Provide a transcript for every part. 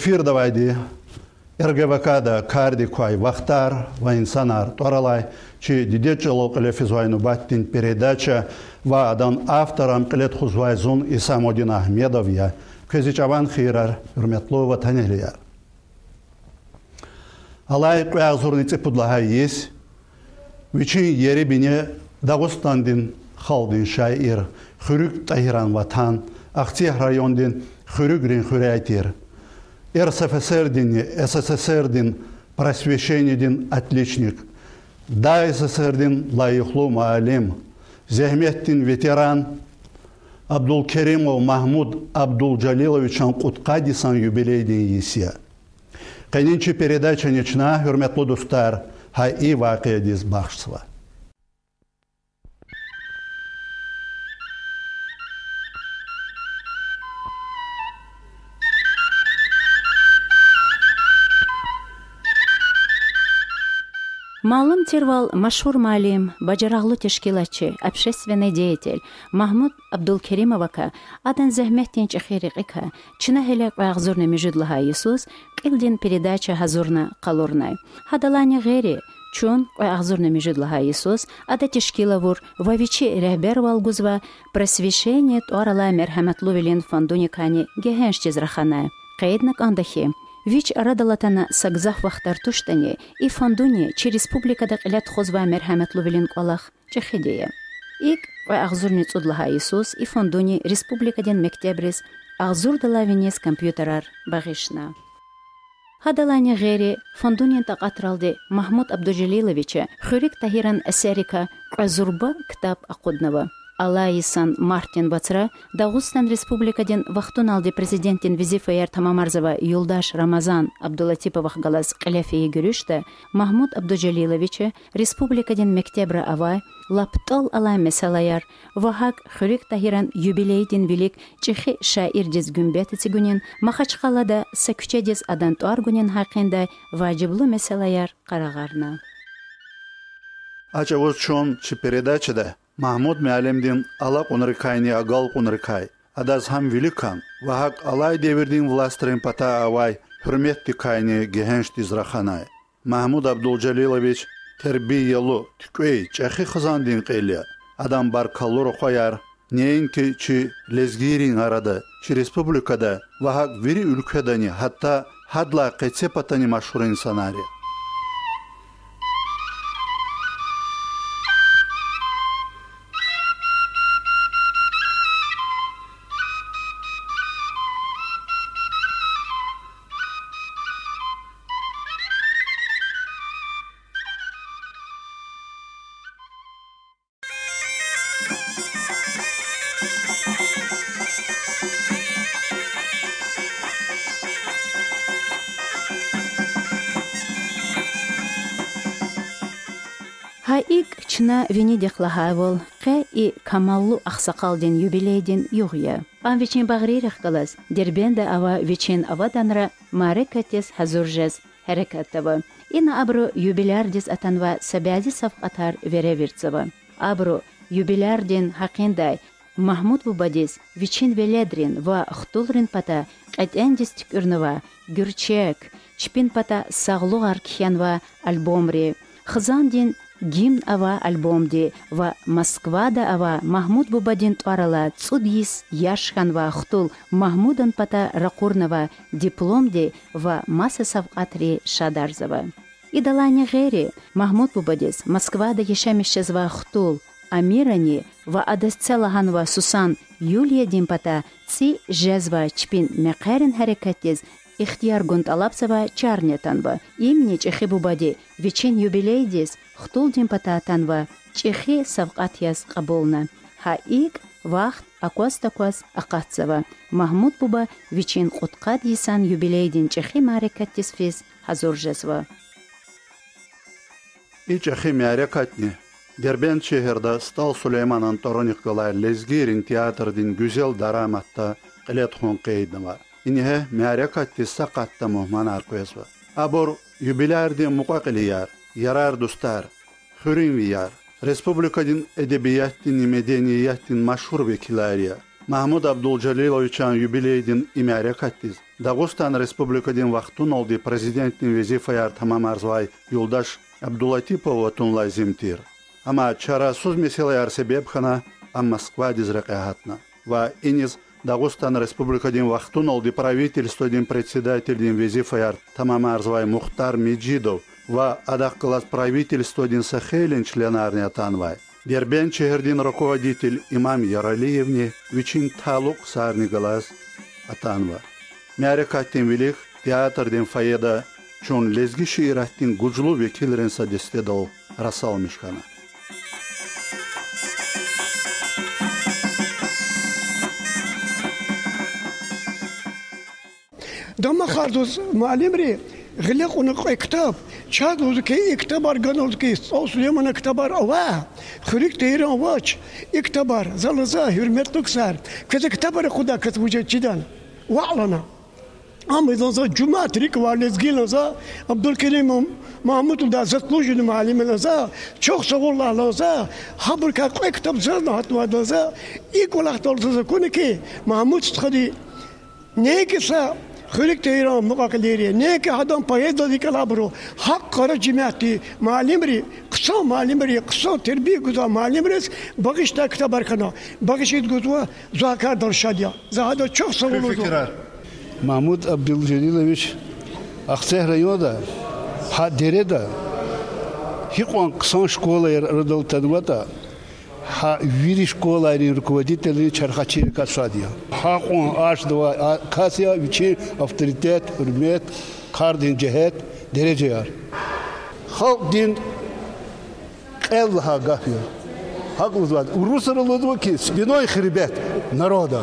эфир давайди РГВКда карди квай вахтар ва инсанар торалай чи дидечело клефизвайну баттин передача ва адан авторам клет хузвайзун Исамодин Ахмедов я. Кезичаван хирар hürmetli vataneliler. Алай қуязурницы пудлаха есть, Вичин ери бине Дагустандин халдин шайир, хүрүк тахиран ватан, Ахтиях райондин хүрүгрин хүрәйтир. РСФСРдин, СССРдин просвещениедин отличник, да СССРдин лайыхлу маалим, Зехметтин ветеран, Абдулкеримов Махмуд Абдулджалиловичан Куткадисан юбилейдин есия. Кайнинчи передача нечна, hürmetli dostlar, hay i vaqiya diz baxşıva. Малым Тервал машхур малим, бажараглы тешкилатчы, общественный деятель Махмуд Абдулкеримовака адан зәхмәттен чахирикка, чына хелек вағзурны межудлаха Иисус, килдин передача хазурна қалурнай. Хадалани гери, чун вағзурны межудлаха Иисус, ада тешкилавур, вавичи рәхбер валгузва, просвещение туарала мерхәмәтлу велин фондуникани гехенш тезрахана. Кайднак андахи, Вич радалатана сагзах вахтар туштани и фондуни чи республикада қилят хозва мерхаматлу билин қалах чехидея. Ик ва агзурни цудлаха Иисус и фондуни республикаден мектебрис агзур далавинес компьютерар багишна. Хадалани гери фондунин тaqatrалди Махмуд Абдужалиловича Хурик Тахиран Асарика Казурба китаб ақуднава. Алайсан Мартин Бацра Дагыстан Республикаден вахтун алды президенттин Визифаяр Тамамарзова Юлдаш Рамазан Абдулатиповах галас Каляфии görüşte Махмуд Абдужалиловиче Республикаден Мектебра авай лаптал ала месалаяр вахак Хурик Тахиран юбилейдин велик чихи шаир дез гүмбет цигунин Махачкалада сакүче дез адан туаргунин хақинда важиблы месалаяр қарағарна. Ача вот чон маҳмуд меалимдин ала қунрикайни агал қунрикай адаз ҳам виликан ва ҳак алай девирдин властрин пата авай ҳурметти кайни геҳеншт израханай маҳмуд абдулҷалилович тербиялу тикӯй чахи хизандин қелия адам баркаллуру хояр не ин ки чи лезгирин арада чи республикада ва ҳак вири улкадани ҳатта ҳадла қецепатани машҳурин санария Чна Венедик лахавол, қэ и камаллу ақсақалден юбилейден юғия. Ан вечен бағририх галас, дербенде ава вечен аваданра марекатес хазуржез хәрекаттава. Ина абру юбилярдис атанва сабязи савқатар вереверцава. Абру юбилярден хақиндай Махмуд Бубадис, Вичин Веледрин ва Хтулрин пата Қайтендис тükürнова, Гюрчек, Чпин пата Сағлуғар кихянва альбомри, Хызандин гимн ава альбомди ва Москвада ава Махмуд Бубадин тварала цудис яшхан ва хтул Махмудан пата ракурнова дипломди ва маса савқатри шадарзава. Идалани гери Махмуд Бубадис Москвада ешемишчез ва хтул Амирани ва адасцелаган ва Сусан Юлия Димпата ци жезва чпин меқерин харекатез ихтияр гунт алапсава чарнетанва. Имни чехи бубади вечен юбилейдис хтулдин патаатанва чихи савқатияс қабулна. Хаик вақт аквас таквас ақатсава. Махмуд буба вичин қутқад исан юбилейдин чихи марекаттис физ хазуржазва. И чихи марекатни Дербент şehirde Stal Süleyman Antoronikolar Lezgirin teatrдин güzel daramatta qilet hun qeydin var. İnihe marекатти saqatta muhman arqoyasva. Abor юбилярди muqaqiliyar, yarar dostlar, Hürün viyar. Respublikadın edebiyyatın, medeniyyatın maşhur vekilleriya. Mahmud Abduljalilовичан юбилейдин имяре каттиз. Дагыстан республикадин вақтун олди президенттин везифаяр тамам арзвай Юлдаш Абдулатипова тунлай зимтир. Ама чарасуз меселаяр себепхана а Москва дизрекахатна. Ва иниз Дагустан республикадин вақтун олди правительстводин председательдин везифаяр тамам арзвай Мухтар Меджидов ва адак класс правительстводин Сахелин членарня танвай. Дербен чехердин руководитель имам Яралиевне вичин талук сарни глаз атанва. Мяре каттин велих театрдин фаеда чун лезги шиираттин гужлу векилрен садестедал расал мишкана. دما خاردوز معلم ري غلق ونق چاد شاد وزكي اكتبار قنوزكي أو سليمان اكتبار اواه خريك تيران واش اكتبار زلزا هرمت نكسار كذا اكتبار خدا كتبوجه جدان وعلنا. أما إذا زا جمعة ريك وارلز جيل زا عبد الكريم محمود دا زت لوجن معلم زا چوخ sağ الله Allah زا habur ka koy kitap zan hatma da زا ilk olarak da olsa konu ki Mahmut Sıtkı خلقت ایران مقاق لیری نه که هدام پایه دادی کلا برو حق قرار جمعیتی معلم ری قصا معلم ری قصا تربیه گذا معلم ریس بقیش تا کتاب برکنا بقیش اید گذوا زاکر درشادیا زهادا çok savunuldu. Mahmut Abdülceliloviç Akçay rayonu da ha dere da hiç on kısan şkola yer radal tadvata ха вири школа или руководитель Чархачи Касадия. он аж два а, касия вичи авторитет, урмет, кардин джехет, дережеяр. Халк дин кэл хагафия. Хаклузвад. Урусаралудваки спиной хребет народа.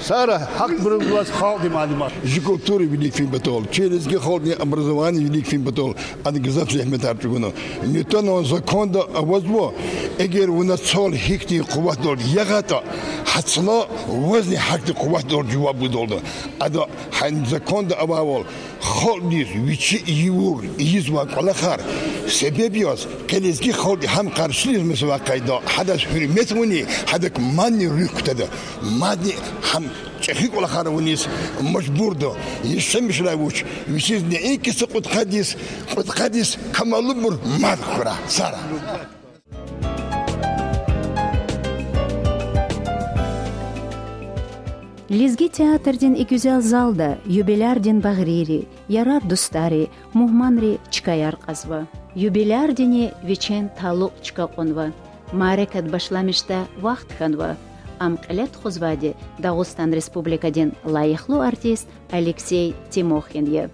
Сара хак брылгас халди малимат. Же культуры велик фин батол. Через гехолни образование велик фин батол. Ады гизап зехмет артугуно. Не то на закон да авазво. Эгер у нас сол хикти куват дол ягата. Хацла вазни хакти куват дол жуаб будолда. Ада хан закон да ававол. холдис вичи июр из вакала хар себебиос келезги холди хам каршилиз мис вакайда хадас хурмет муни хадак манни рюктада манни хам чехи кола хар мажбурдо ешем шлавуч вичиз не инкис кут хадис кут хадис камалубур мар сара Лизги театрдин и гүзел залда юбилярдин багрири, ярар дустари, мухманри чкаяр казва. Юбилярдини вечен талук чкаконва. Марекат башламишта вахт ханва. Ам қилет хузвади Дагустан республикадин лайыхлу артист Алексей Тимохин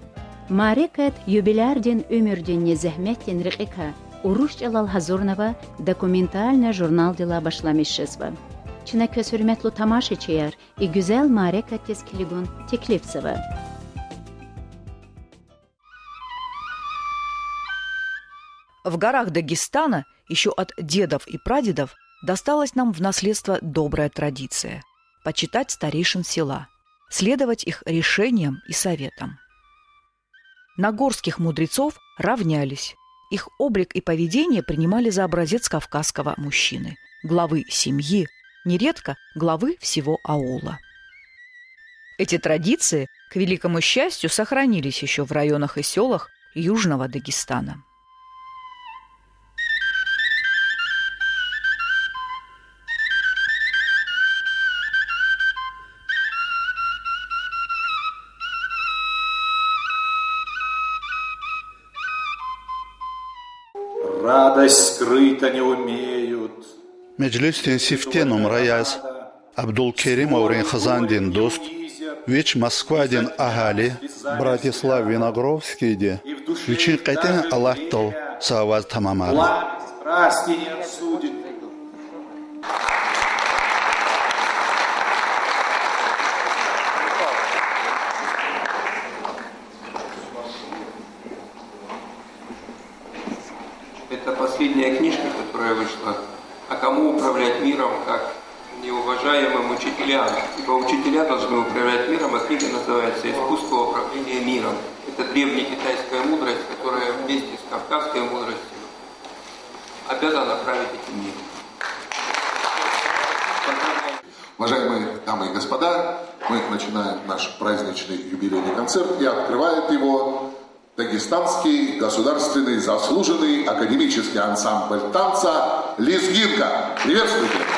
Марекат юбилярдин өмүрдин зехметтин рикика. Уруш Жалал Хазурнова документальный журнал дела башламишшизва. Чинекөз hürmetli тамашачылар и güzel Марека Тескилигун Теклевцева. В горах Дагестана еще от дедов и прадедов досталась нам в наследство добрая традиция – почитать старейшин села, следовать их решениям и советам. На горских мудрецов равнялись, их облик и поведение принимали за образец кавказского мужчины, главы семьи, нередко главы всего аула. Эти традиции, к великому счастью, сохранились еще в районах и селах Южного Дагестана. Meclistin siftenom rayaz Abdul Kerim Aurин Хазандин дост. Вич Москвадин Ахали. Братислав Виногровский Вичин Кайтен Аллахтал Саваз Тамамар. Страсти Это последняя книжка, которая вышла а кому управлять миром, как неуважаемым учителям. Ибо учителя должны управлять миром, а книга называется «Искусство управления миром». Это древняя китайская мудрость, которая вместе с кавказской мудростью обязана править этим миром. Уважаемые дамы и господа, мы начинаем наш праздничный юбилейный концерт и открывает его Дагестанский государственный заслуженный академический ансамбль танца Лизгинка. Приветствуйте.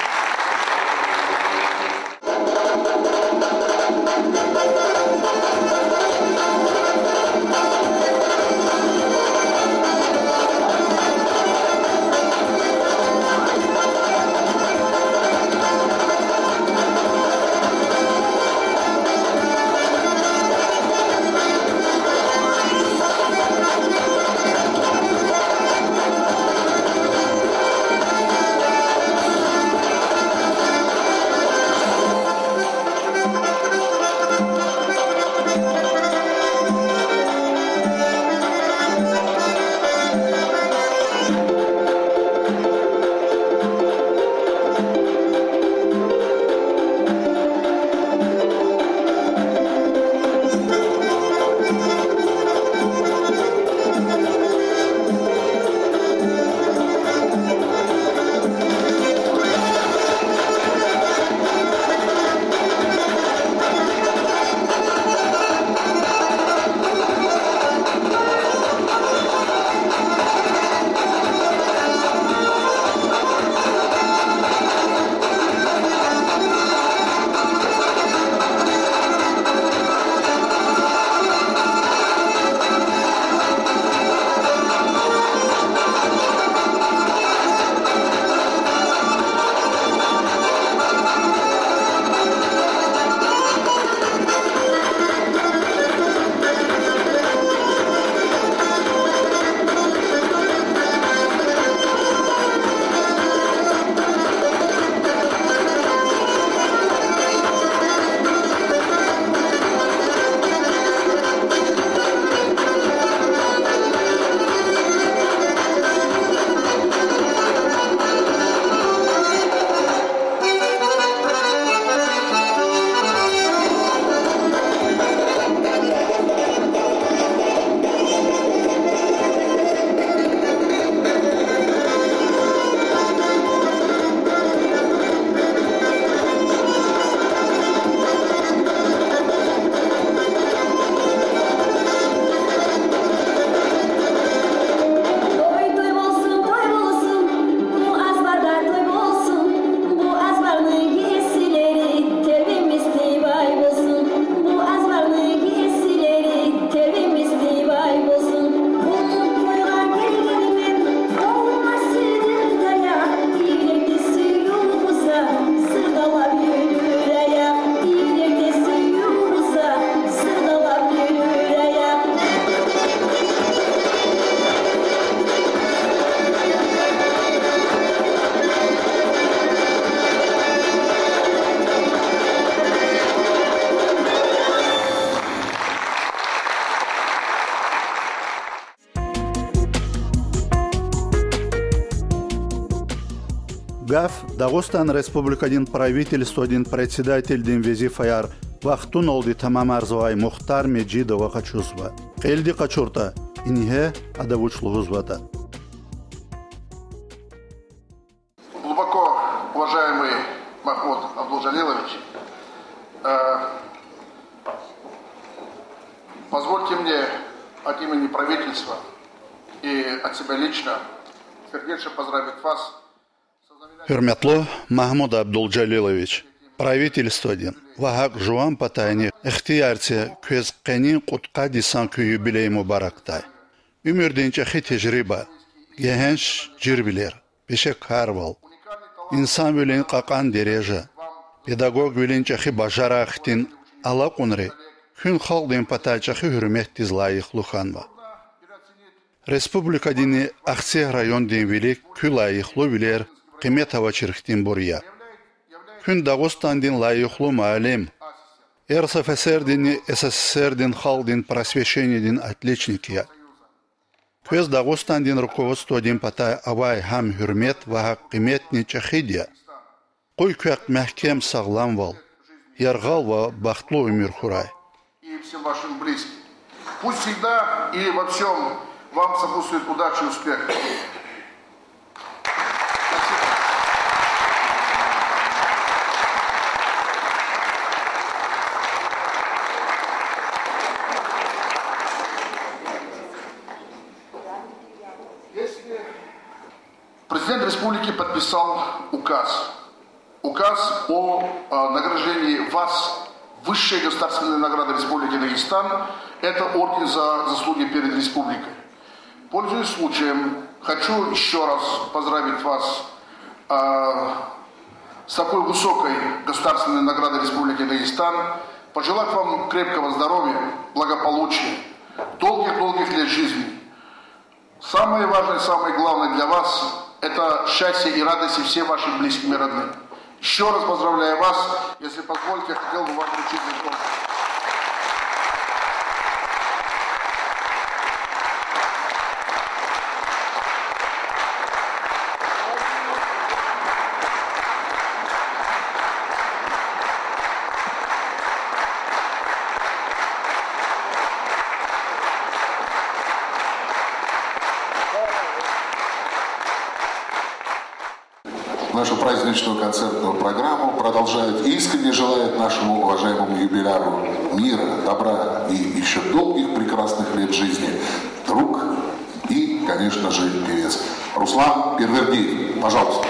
Гаф дағыстан республикадин правительстводин председательдин везифаяр вақтун олди тамамарзовай мухтар меджидова қачузва қелди қачурта инье адавучлугузвата Глубоко уважаемый Махмуд Абдулжалилович, э, позвольте мне от имени правительства и от себя лично сердечно поздравить вас Hürmetli Mahmud Abduljalilович, правительстводин вахак жуан патайни ихтиярче көз қенин қутқа дисан күйі билей мубарактай. Өмірденче хи тежриба, гехенш жирбилер, пеше карвал. Инсан билен қақан дережа, педагог биленче хи бажара ахтин ала қунри, күн халден патайче хи диз лайық луханва. Республика дини Ахсе район ден قيمتها وشرختين كن داغستان دين لا يخلو معلم РСФСР дин, СССР дин, хал дин, руководство дин патай авай хам хюрмет ва хакиметни чахидия. Кой квяк мягкем саглам вал, яргал ва бахтлу умир хурай. И всем вашим близким. Пусть всегда и во всем вам сопутствует удача и успех. Подписал указ. Указ о э, награждении вас высшей государственной награды Республики Дагестан. Это орден за заслуги перед республикой. Пользуясь случаем, хочу еще раз поздравить вас э, с такой высокой государственной наградой Республики Дагестан, пожелать вам крепкого здоровья, благополучия, долгих-долгих лет жизни. Самое важное, самое главное для вас – это счастье и радости всем вашим близким и родным. Еще раз поздравляю вас. Если позволите, я хотел бы вам вручить диплом. Праздничную концертную программу продолжает и искренне желает нашему уважаемому юбиляру мира, добра и еще долгих прекрасных лет жизни друг и, конечно же, певец Руслан Первердиев. Пожалуйста.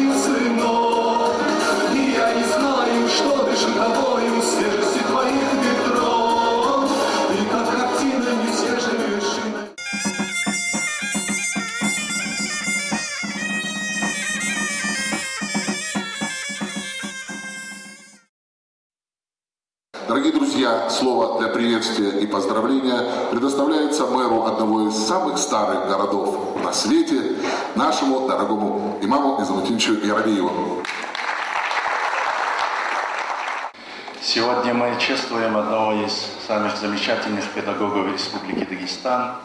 тобою, сынок, И я не знаю, что дышит тобою свежести твоих ветров, И как картина не все же вершина. Дорогие друзья, слово для приветствия и поздравления предоставляется мэру одного из самых старых городов на свете, нашему дорогому имаму Изамутинчу Яровиеву. Сегодня мы чествуем одного из самых замечательных педагогов Республики Дагестан,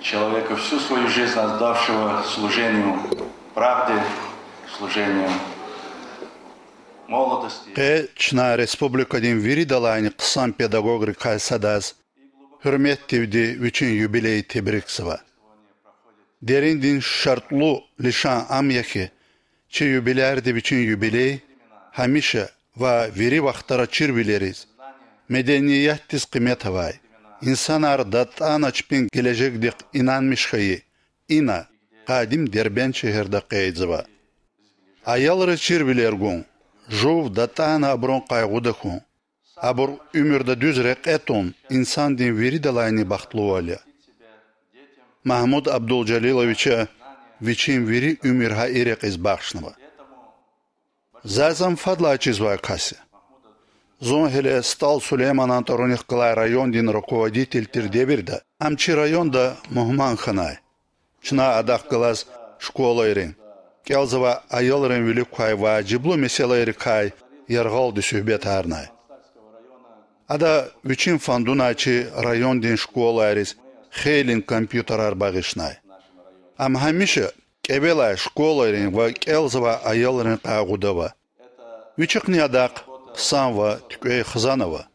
человека всю свою жизнь отдавшего служению правде, служению молодости. Respublikadın veri dalayını qısan pedagog rikay sadaz. Hürmet tevdi üçün юбилей tebriksıva. Derin din şartlı lişan amyaki, çi юбиляр de üçün юбилей, veri vaxtara çir bileriz. Medeniyet tiz kıymet havay. İnsanar datan açpin gelecek dik inanmış hayı. İna, kadim derben şehirde qeydzıva. Ayalırı çir biler gun. Жов датана аброн кайгудаху. Абур умерда дүз рекетон инсан дин вери далайни бахтлуаля. Махмуд Абдулджалиловича вичин вери умер ха ирек из бахшнова. Зазам фадла чизвай каси. Зон хеле стал Сулейман Антороних Клай район дин руководитель Тирдебирда. Амчи районда Мухман Ханай. Чна адах глаз школа ирин. Вилик кай ва жиблу меселайры кай яргал ди сөхбет арнай. Ада вичин фандуначи район дин школа хейлин компьютерар багышнай. Ам хамиша кебела школарин ва келзова айолрын кагудава. Вичикни адак қысанва түкөй хызанова.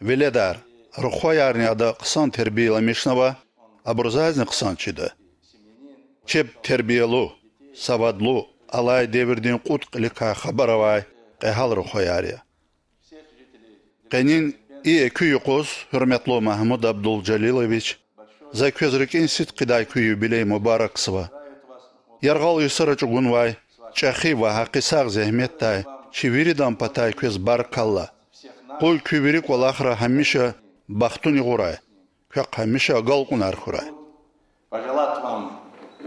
Веледар рухоярни ада қысан тербиеламишнава абурзазни қысанчида. Чеп тербиелу савадлу алай девирдин кут қилика хабаравай қехал рухоярия. Қенин И күйіқоз, hürmetli Mahmud Abdul за көзірік инстит қидай күй юбилей мұбараксыва. Ярғал юсыры чугунвай, чахи ва хақисақ зехметтай, чивиридан патай көз бар калла. Қол күйберік ол ахра хамиша бахтуни ғурай, көк хамиша галқунар хурай. Пожелать вам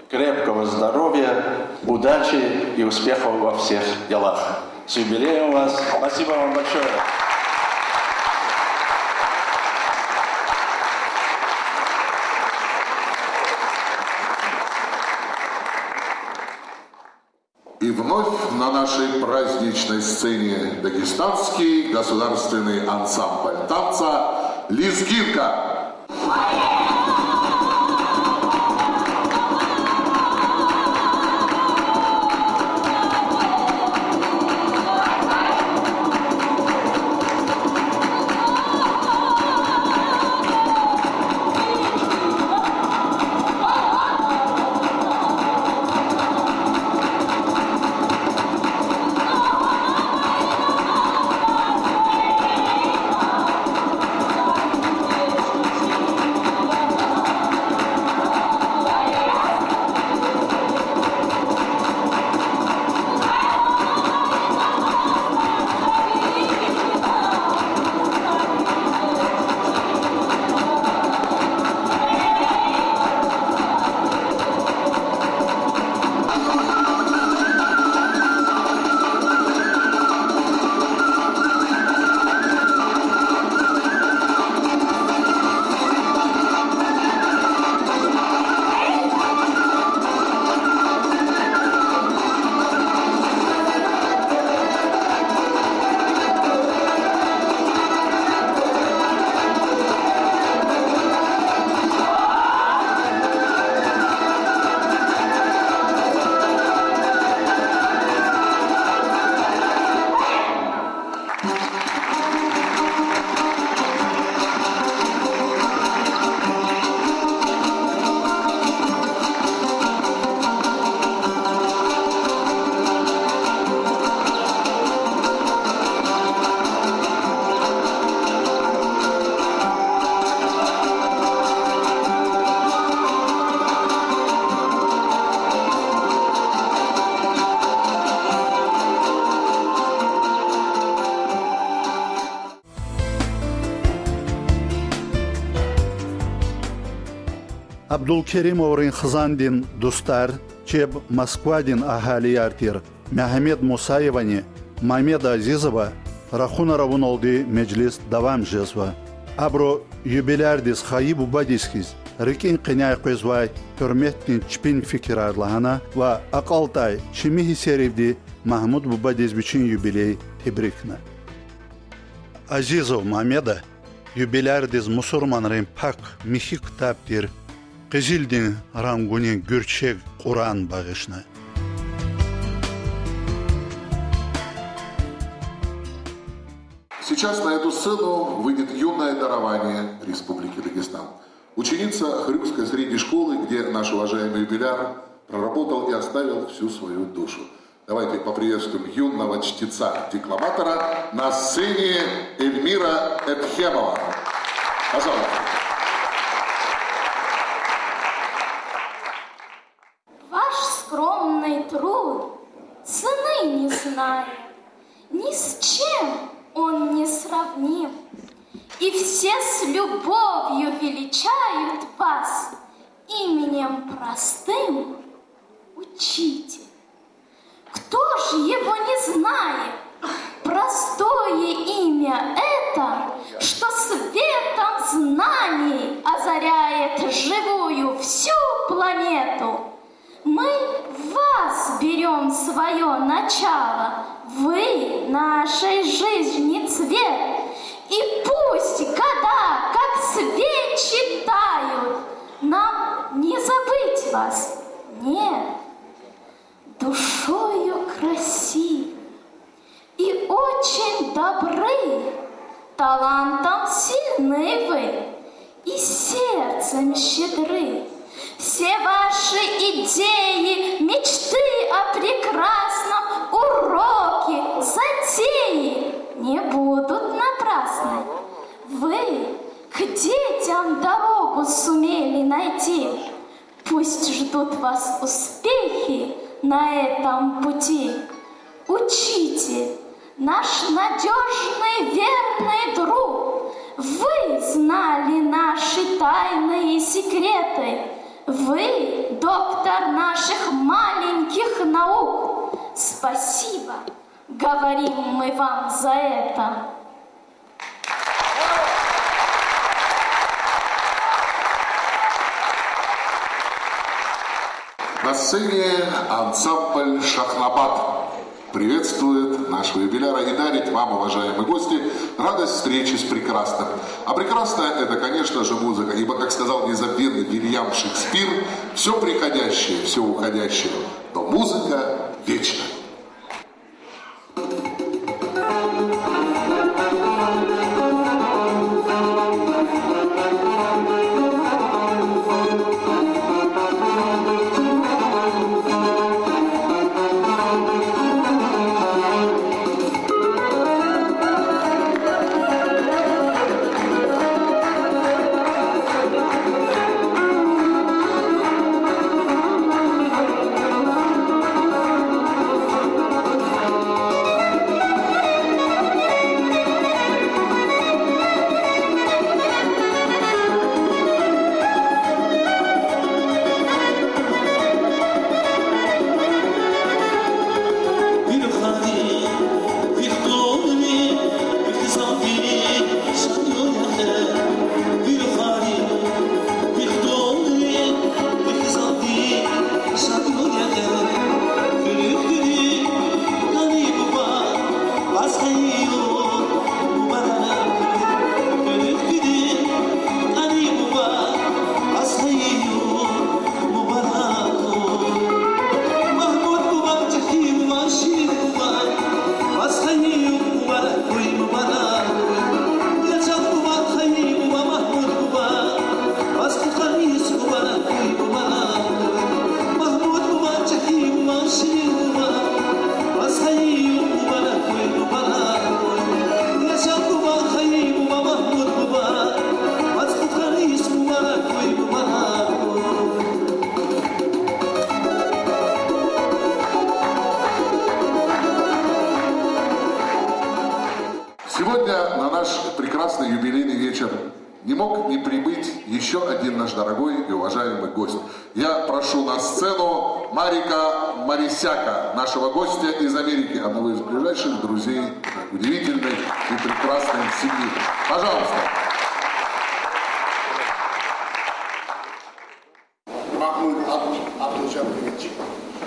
крепкого здоровья, удачи и успехов во всех делах. С юбилеем вас. Спасибо вам большое. Нашей праздничной сцене дагестанский государственный ансамбль танца «Лизгинка». Абдулкерим Орин Хзандин Дустар, Чеб Москвадин Ахали Артир, Мехмед Мусаевани, Мамеда Азизова, Рахуна Равуналди Меджлис Давам Жезва. Абро юбилярдис Хаибу Бадискиз, Рикин Қиняй Қойзвай, Hürmettin Çpin fikir arlahana ve Akaltay Çimihi Serivdi Mahmud Bubadiz biçin юбилей tebrikna. Азизов Мамеда, юбилярдиз мусурманрын пак михи кітаптер, Кызилдин рангуни гүрчек Куран багышна. Сейчас на эту сцену выйдет юное дарование Республики Дагестан. Ученица Хрюкской средней школы, где наш уважаемый юбиляр проработал и оставил всю свою душу. Давайте поприветствуем юного чтеца-декламатора на сцене Эльмира Эпхемова. Пожалуйста. Ваш скромный труд цены не знает, ни с чем он не сравним. И все с любовью величают вас именем простым учитель. Кто же его не знает? Простое имя это, что светом знаний озаряет живую всю планету. Мы вас берем свое начало, вы нашей жизни цвет. И пусть года, как свечи тают, нам не забыть вас, нет, душою красив и очень добры, талантом сильны вы. И сердцем щедры. Все ваши идеи, говорим мы вам за это. На сцене ансамбль «Шахнабад» приветствует нашего юбиляра и дарит вам, уважаемые гости, радость встречи с прекрасным. А прекрасное это, конечно же, музыка, ибо, как сказал незабвенный Вильям Шекспир, все приходящее, все уходящее, но музыка вечна.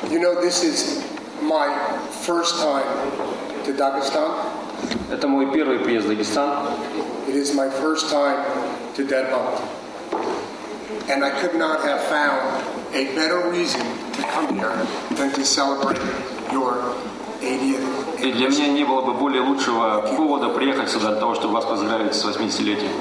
You know, this is my first time to Dagestan. Это мой первый приезд в Дагестан. It is my first time to Denmark. And I could not have found a better reason to come here than to celebrate your 80th. И для меня не было бы более лучшего повода приехать сюда для того, чтобы вас поздравить с 80-летием.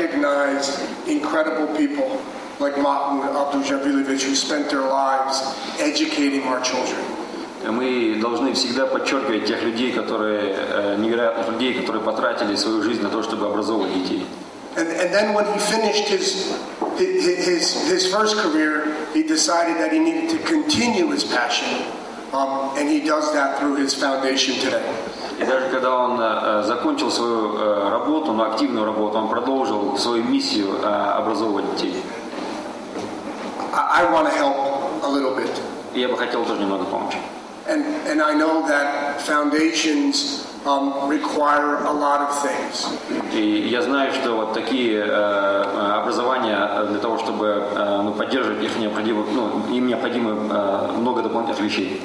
recognize incredible people like Mahmoud Abdul Jabilovich who spent their lives educating our children. Мы должны всегда подчеркивать тех людей, которые, э, невероятных людей, которые потратили свою жизнь на то, чтобы образовывать детей. And, and then when he finished his, his, his first career, he decided that he needed to continue his passion. Um, and he does that through his foundation today. И даже когда он э, закончил свою э, работу, но активную работу, он продолжил свою миссию э, образовывать детей. I, want to help a little bit. Я бы хотел тоже немного помочь. And, and I know that foundations um, require a lot of things. И я знаю, что вот такие э, образования для того, чтобы э, ну, поддерживать их необходимо, ну, им необходимо э, много дополнительных вещей.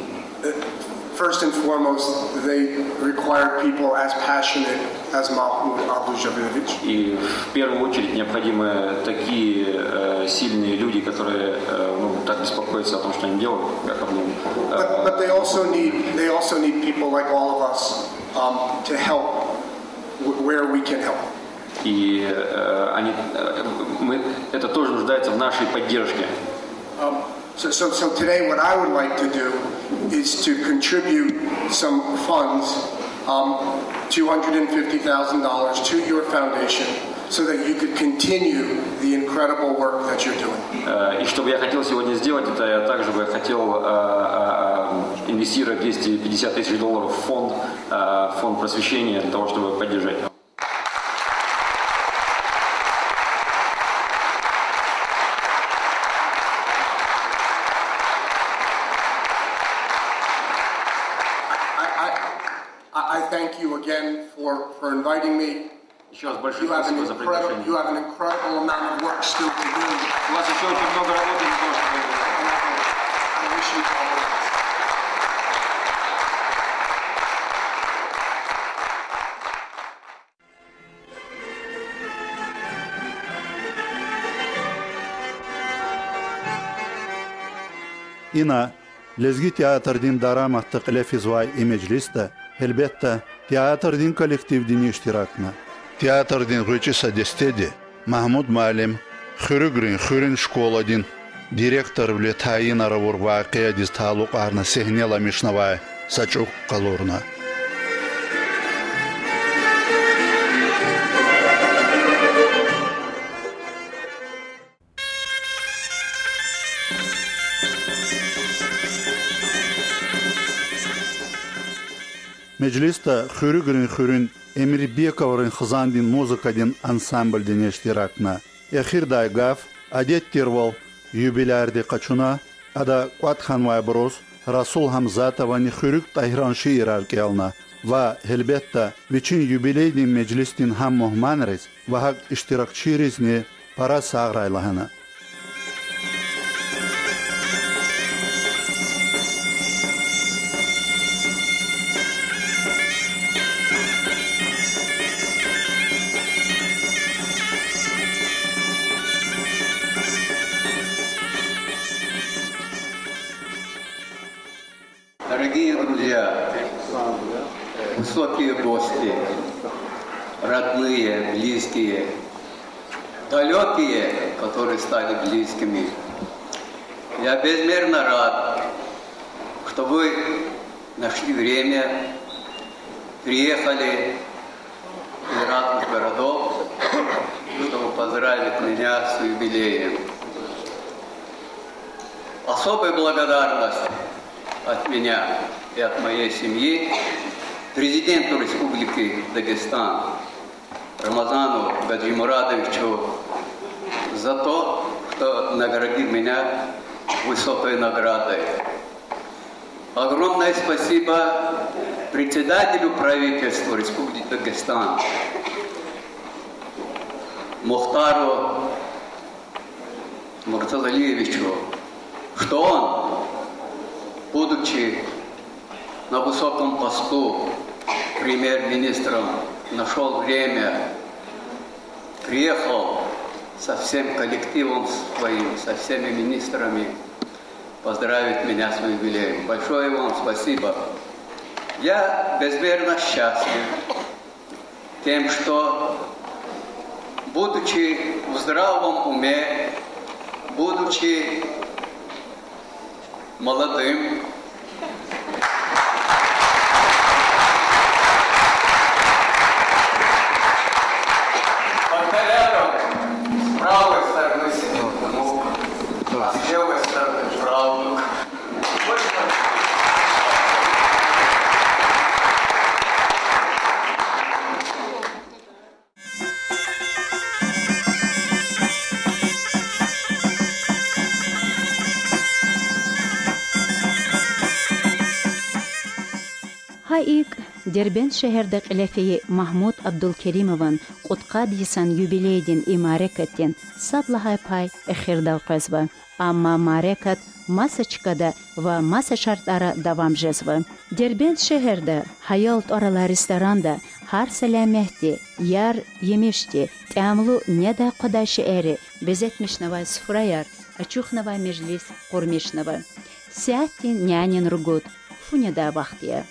First and foremost, they require people as passionate as Mahmoud Abdul Jabilovich. И в первую очередь необходимы такие э, сильные люди, которые э, ну, так беспокоятся о том, что они делают, как Абдул. But, but they also need they also need people like all of us um, to help where we can help. И э, они, э, мы, это тоже нуждается в нашей поддержке. Um, So, so, so today, what I would like to do is to contribute some funds, um, $250,000 to your foundation so that you could continue the incredible work that you're doing. Э, И что бы я хотел сегодня сделать, это я также бы хотел э, э, инвестировать 250 тысяч долларов в фонд, э, фонд просвещения для того, чтобы поддержать. Thank you again for, for inviting me. Еще раз большое You have, an спасибо за incredible, приглашение. you have an incredible amount of work still to do. У вас еще очень много работы для того, чтобы I wish you all the best. Ина лезги театрдин элбетта театрдин коллективдин иштиракна. Театрдин гучиса дестеди Махмуд Малим, хүрүгрин хүрин школадин директор вле таин аравур вақия диз таалуқ арна сехнела мишнавай сачук қалурна. Mecliste Hürügürün Hürün Emir Bekov'ın Hızandin muzikadin ansambldin iştirakna. Ehir daygaf, adet tirval, юбилярди қачуна, ада Қуатхан Вайброс, Расул Хамзатовани Хürük Tahranşı ираркиална ва хелбетта вичин юбилейдин меҷлистин ҳам муҳманрез ва ҳак иштирокчиризни пара сағрайлаҳана. Время, приехали из разных городов, чтобы поздравить меня с юбилеем. Особая благодарность от меня и от моей семьи президенту Республики Дагестан Рамазану Гаджимурадовичу за то, что наградил меня высокой наградой. Огромное спасибо председателю правительства Республики Дагестан Мухтару Муртазалиевичу, что он будучи на высоком посту премьер-министром, нашел время, приехал со всем коллективом своим, со всеми министрами поздравить меня с юбилеем. Большое вам спасибо. Я безмерно счастлив тем, что, будучи в здравом уме, будучи молодым. Повторяю, с правой стороны сидит внук, а с левой Дербент шәһәрдә қиләфие Махмуд Абдулкеримован Қутқа дисан юбилейдин имарекаттен саблахай пай. Амма марекат масочкада ва маса шартлары давам жезва. Дербент шәһәрдә хаялт арала ресторанда һәр сәламәхти, яр емешти, тәмлу неда қодашы әре, безетмешнава сфраяр, ачухнава межлис кормешнава. Сяттин нянин ругут, фунеда вахтия.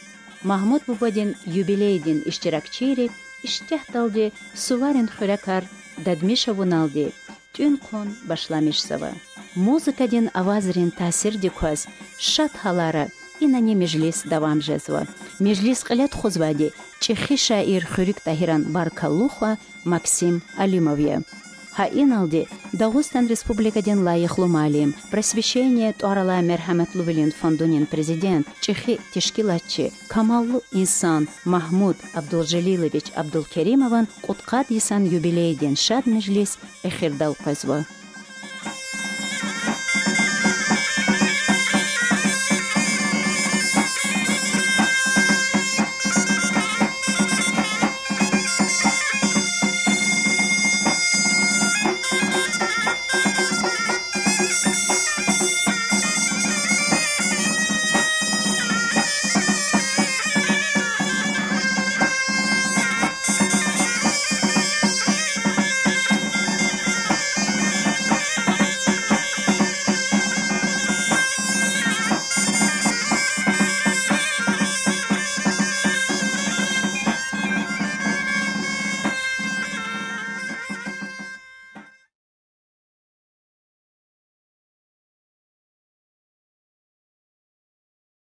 Mahmud Bubadin юбилейдин iştirakçiri iştehtалди суварин хуракар дадмиша вуналди. Тün кон башламиш сава. музыкадин авазрин таъсир дикваз шат ҳалара инани межлис давам жезва межлис қилет хузвади чихи шаир хӯрик таҳиран баркаллухва максим алимове Хаиналди Дагустан республикаден лайыхлы малим, просвещение туарала мерхамет лувелин фондунин президент, чехи тешкилатчы, камаллы инсан Махмуд Абдулжалилович Абдулкеримован Куткат Исан юбилейден шад межлис эхирдал.